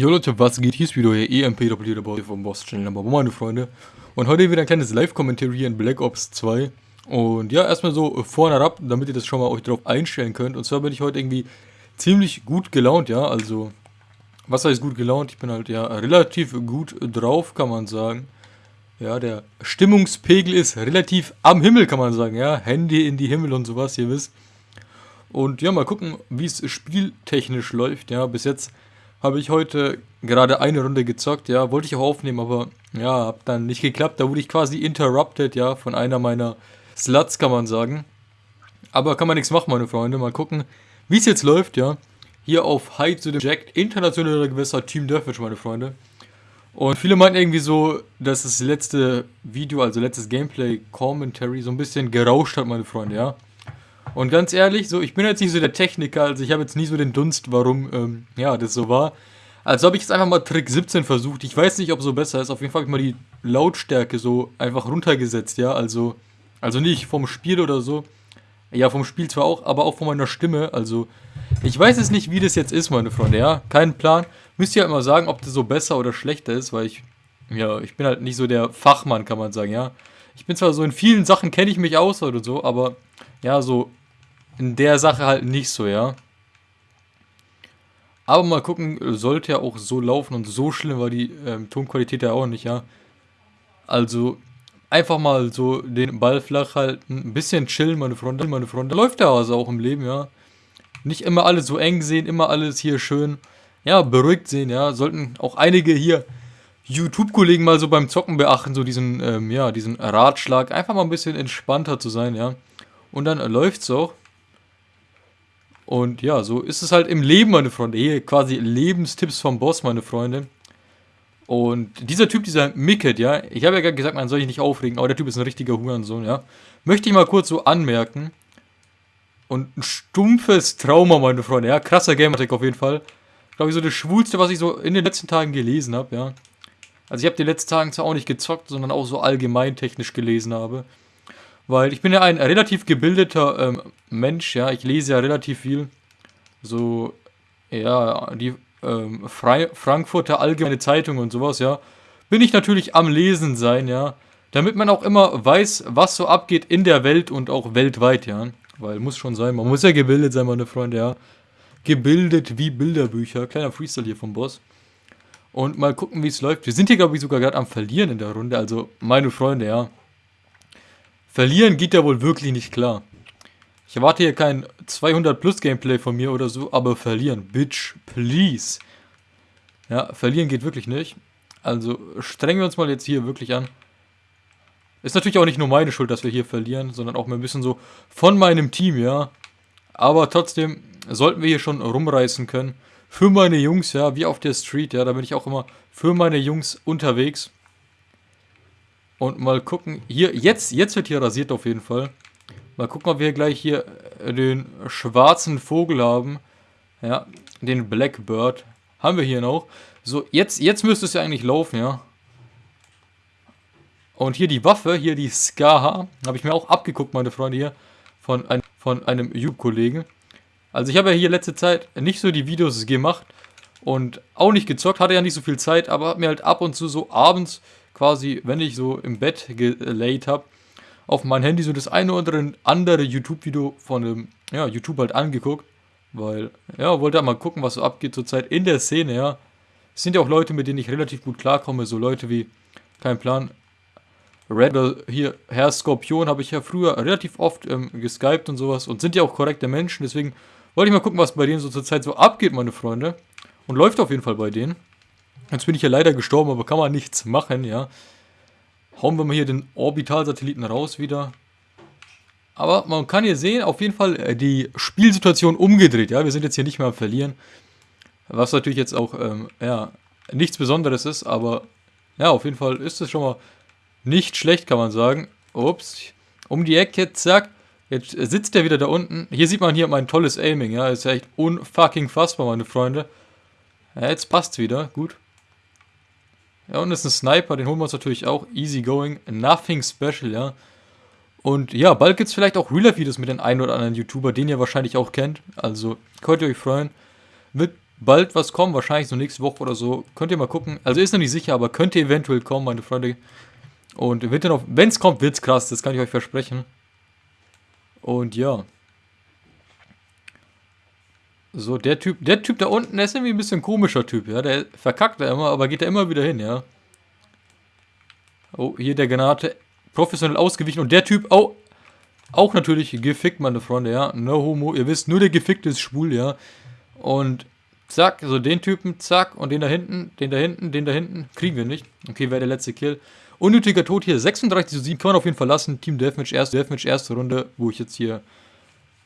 Jo Leute, was geht? Hier ist wieder euer EMP doppelter Boy vom Boss Channel Number meine Freunde. Und heute wieder ein kleines Live-Kommentar hier in Black Ops 2. Und ja, erstmal so vorne ab, damit ihr das schon mal euch drauf einstellen könnt. Und zwar bin ich heute irgendwie ziemlich gut gelaunt, ja. Also, was heißt gut gelaunt? Ich bin halt ja relativ gut drauf, kann man sagen. Ja, der Stimmungspegel ist relativ am Himmel, kann man sagen, ja. Handy in die Himmel und sowas, ihr wisst. Und ja, mal gucken, wie es spieltechnisch läuft, ja. Bis jetzt habe ich heute gerade eine Runde gezockt, ja, wollte ich auch aufnehmen, aber ja, hat dann nicht geklappt. Da wurde ich quasi interrupted, ja, von einer meiner Sluts, kann man sagen. Aber kann man nichts machen, meine Freunde. Mal gucken, wie es jetzt läuft, ja. Hier auf High to the Jack, internationaler Gewässer, Team Deathmatch, meine Freunde. Und viele meinten irgendwie so, dass das letzte Video, also letztes Gameplay-Commentary so ein bisschen gerauscht hat, meine Freunde, ja. Und ganz ehrlich, so, ich bin jetzt nicht so der Techniker, also ich habe jetzt nie so den Dunst, warum, ähm, ja, das so war. Also habe ich jetzt einfach mal Trick 17 versucht. Ich weiß nicht, ob so besser ist. Auf jeden Fall habe ich mal die Lautstärke so einfach runtergesetzt, ja. Also, also nicht vom Spiel oder so. Ja, vom Spiel zwar auch, aber auch von meiner Stimme. Also, ich weiß es nicht, wie das jetzt ist, meine Freunde, ja. Kein Plan. Müsst ihr halt mal sagen, ob das so besser oder schlechter ist, weil ich, ja, ich bin halt nicht so der Fachmann, kann man sagen, ja. Ich bin zwar so in vielen Sachen kenne ich mich aus oder so, aber ja, so in der Sache halt nicht so, ja. Aber mal gucken, sollte ja auch so laufen und so schlimm war die ähm, Tonqualität ja auch nicht, ja. Also einfach mal so den Ball flach halten, ein bisschen chillen, meine Freunde, meine Freunde. Läuft ja also auch im Leben, ja. Nicht immer alles so eng sehen, immer alles hier schön, ja, beruhigt sehen, ja. Sollten auch einige hier YouTube-Kollegen mal so beim Zocken beachten, so diesen, ähm, ja, diesen Ratschlag, einfach mal ein bisschen entspannter zu sein, ja. Und dann läuft's auch. Und ja, so ist es halt im Leben, meine Freunde. Hier quasi Lebenstipps vom Boss, meine Freunde. Und dieser Typ, dieser Micket, ja, ich habe ja gerade gesagt, man soll sich nicht aufregen, aber der Typ ist ein richtiger Hurensohn, ja. Möchte ich mal kurz so anmerken. Und ein stumpfes Trauma, meine Freunde, ja. Krasser Gamertag auf jeden Fall. Glaube ich, so das Schwulste, was ich so in den letzten Tagen gelesen habe, ja. Also ich habe die letzten Tagen zwar auch nicht gezockt, sondern auch so allgemein technisch gelesen habe. Weil ich bin ja ein relativ gebildeter ähm, Mensch, ja. Ich lese ja relativ viel. So, ja, die ähm, Fre Frankfurter Allgemeine Zeitung und sowas, ja. Bin ich natürlich am Lesen sein, ja. Damit man auch immer weiß, was so abgeht in der Welt und auch weltweit, ja. Weil muss schon sein, man muss ja gebildet sein, meine Freunde, ja. Gebildet wie Bilderbücher. Kleiner Freestyle hier vom Boss. Und mal gucken, wie es läuft. Wir sind hier, glaube ich, sogar gerade am Verlieren in der Runde. Also, meine Freunde, ja. Verlieren geht ja wohl wirklich nicht klar. Ich erwarte hier kein 200 plus Gameplay von mir oder so, aber verlieren, bitch, please. Ja, verlieren geht wirklich nicht. Also strengen wir uns mal jetzt hier wirklich an. Ist natürlich auch nicht nur meine Schuld, dass wir hier verlieren, sondern auch ein bisschen so von meinem Team, ja. Aber trotzdem sollten wir hier schon rumreißen können. Für meine Jungs, ja, wie auf der Street, ja, da bin ich auch immer für meine Jungs unterwegs. Und mal gucken, hier, jetzt, jetzt wird hier rasiert auf jeden Fall. Mal gucken, ob wir gleich hier äh, den schwarzen Vogel haben. Ja, den Blackbird. Haben wir hier noch. So, jetzt, jetzt müsste es ja eigentlich laufen, ja. Und hier die Waffe, hier die Skaha, habe ich mir auch abgeguckt, meine Freunde hier, von, ein, von einem YouTube-Kollegen. Also ich habe ja hier letzte Zeit nicht so die Videos gemacht und auch nicht gezockt, hatte ja nicht so viel Zeit, aber habe mir halt ab und zu so abends quasi, wenn ich so im Bett gelayt habe, auf mein Handy so das eine oder andere YouTube-Video von einem, ja, YouTube halt angeguckt. Weil, ja, wollte halt mal gucken, was so abgeht zurzeit in der Szene, ja. Es sind ja auch Leute, mit denen ich relativ gut klarkomme, so Leute wie, kein Plan, Red, hier, Herr Skorpion habe ich ja früher relativ oft ähm, geskypt und sowas und sind ja auch korrekte Menschen, deswegen wollte ich mal gucken, was bei denen so zurzeit so abgeht, meine Freunde. Und läuft auf jeden Fall bei denen. Jetzt bin ich ja leider gestorben, aber kann man nichts machen, ja. Hauen wir mal hier den Orbitalsatelliten raus wieder. Aber man kann hier sehen, auf jeden Fall äh, die Spielsituation umgedreht, ja. Wir sind jetzt hier nicht mehr am Verlieren. Was natürlich jetzt auch, ähm, ja, nichts Besonderes ist, aber ja, auf jeden Fall ist es schon mal nicht schlecht, kann man sagen. Ups, um die Ecke, zack. Jetzt sitzt er wieder da unten. Hier sieht man hier mein tolles Aiming, ja. Ist ja echt unfucking fassbar, meine Freunde. Ja, jetzt passt's wieder, gut. Ja, und ist ein Sniper, den holen wir uns natürlich auch. Easy going, nothing special, ja. Und ja, bald gibt es vielleicht auch Real-Life-Videos mit den einen oder anderen YouTuber, den ihr wahrscheinlich auch kennt. Also könnt ihr euch freuen. Wird bald was kommen, wahrscheinlich so nächste Woche oder so. Könnt ihr mal gucken. Also ist noch nicht sicher, aber könnte eventuell kommen, meine Freunde. Und wenn es kommt, wird's krass, das kann ich euch versprechen. Und ja. So, der Typ, der Typ da unten, ist irgendwie ein bisschen komischer Typ, ja. Der verkackt da immer, aber geht da immer wieder hin, ja. Oh, hier der Granate. Professionell ausgewichen. Und der Typ, oh, auch natürlich gefickt, meine Freunde, ja. No homo. Ihr wisst, nur der Gefickte ist schwul, ja. Und zack, so den Typen, zack. Und den da hinten, den da hinten, den da hinten. Kriegen wir nicht. Okay, wäre der letzte Kill. Unnötiger Tod hier. 36 zu 7 kann man auf jeden Fall lassen. Team Deathmatch, erste Deathmatch, erste Runde, wo ich jetzt hier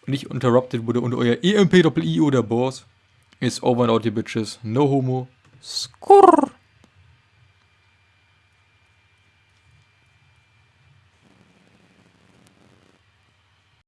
nicht interrupted wurde und euer EMP-Doppel-I oder Boss ist over and out, ihr Bitches. No homo. Skurr.